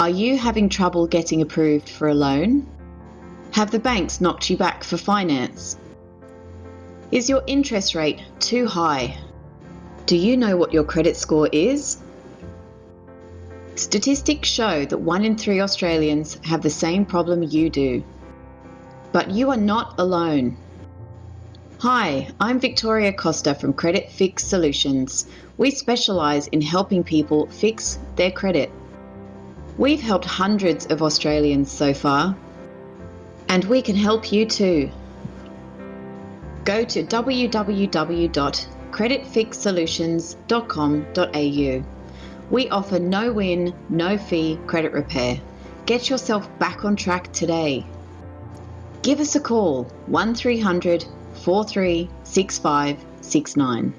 Are you having trouble getting approved for a loan? Have the banks knocked you back for finance? Is your interest rate too high? Do you know what your credit score is? Statistics show that one in three Australians have the same problem you do. But you are not alone. Hi, I'm Victoria Costa from Credit Fix Solutions. We specialise in helping people fix their credit. We've helped hundreds of Australians so far, and we can help you too. Go to www.creditfixsolutions.com.au. We offer no win, no fee credit repair. Get yourself back on track today. Give us a call 1300 436569.